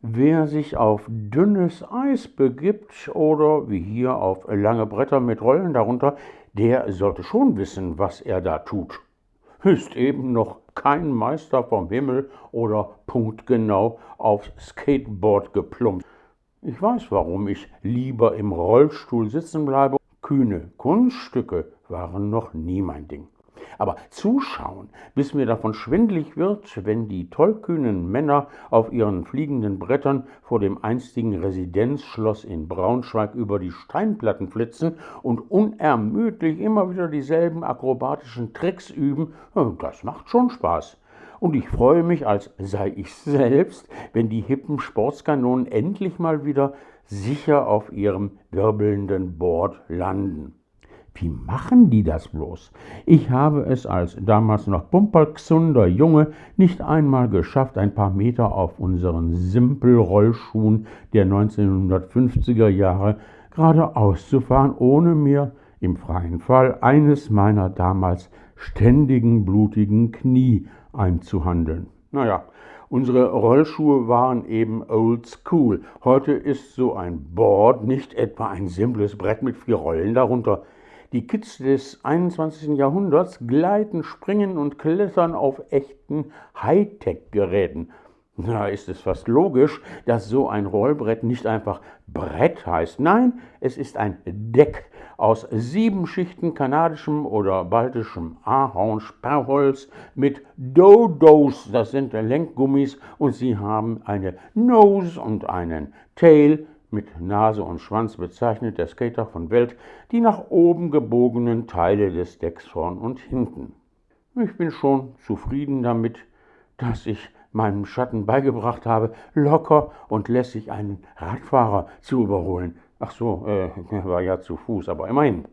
Wer sich auf dünnes Eis begibt oder wie hier auf lange Bretter mit Rollen darunter, der sollte schon wissen, was er da tut. Ist eben noch kein Meister vom Himmel oder punktgenau aufs Skateboard geplumpt. Ich weiß, warum ich lieber im Rollstuhl sitzen bleibe. Kühne Kunststücke waren noch nie mein Ding. Aber zuschauen, bis mir davon schwindlig wird, wenn die tollkühnen Männer auf ihren fliegenden Brettern vor dem einstigen Residenzschloss in Braunschweig über die Steinplatten flitzen und unermüdlich immer wieder dieselben akrobatischen Tricks üben, das macht schon Spaß. Und ich freue mich, als sei ich selbst, wenn die hippen Sportskanonen endlich mal wieder sicher auf ihrem wirbelnden Board landen. Wie machen die das bloß? Ich habe es als damals noch Pumperxunder Junge nicht einmal geschafft, ein paar Meter auf unseren Simpelrollschuhen der 1950er Jahre geradeaus zu fahren, ohne mir im freien Fall eines meiner damals ständigen blutigen Knie einzuhandeln. Naja, unsere Rollschuhe waren eben old school. Heute ist so ein Board nicht etwa ein simples Brett mit vier Rollen darunter. Die Kids des 21. Jahrhunderts gleiten, springen und klettern auf echten Hightech-Geräten. Da ist es fast logisch, dass so ein Rollbrett nicht einfach Brett heißt. Nein, es ist ein Deck aus sieben Schichten kanadischem oder baltischem Ahornsperrholz mit Dodos, das sind Lenkgummis, und sie haben eine Nose und einen Tail mit Nase und Schwanz bezeichnet der Skater von Welt die nach oben gebogenen Teile des Decks vorn und hinten. Ich bin schon zufrieden damit, dass ich meinem Schatten beigebracht habe, locker und lässig einen Radfahrer zu überholen. Ach so, äh, er war ja zu Fuß, aber immerhin.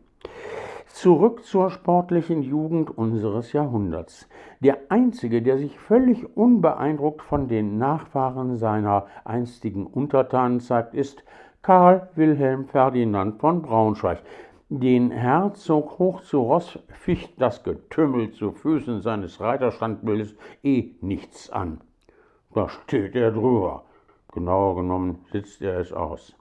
Zurück zur sportlichen Jugend unseres Jahrhunderts. Der einzige, der sich völlig unbeeindruckt von den Nachfahren seiner einstigen Untertanen zeigt, ist Karl Wilhelm Ferdinand von Braunschweig. Den Herzog hoch zu Ross ficht das Getümmel zu Füßen seines Reiterstandbildes eh nichts an. Da steht er drüber. Genauer genommen sitzt er es aus.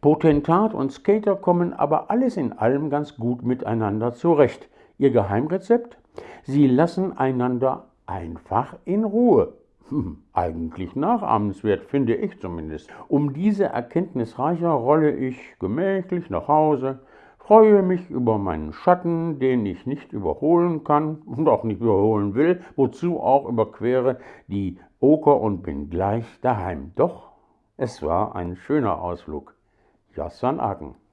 Potentat und Skater kommen aber alles in allem ganz gut miteinander zurecht. Ihr Geheimrezept? Sie lassen einander einfach in Ruhe. Hm, eigentlich nachahmenswert, finde ich zumindest. Um diese Erkenntnis reicher rolle ich gemächlich nach Hause, freue mich über meinen Schatten, den ich nicht überholen kann und auch nicht überholen will, wozu auch überquere die Oker und bin gleich daheim. Doch es war ein schöner Ausflug. Jassan Aken.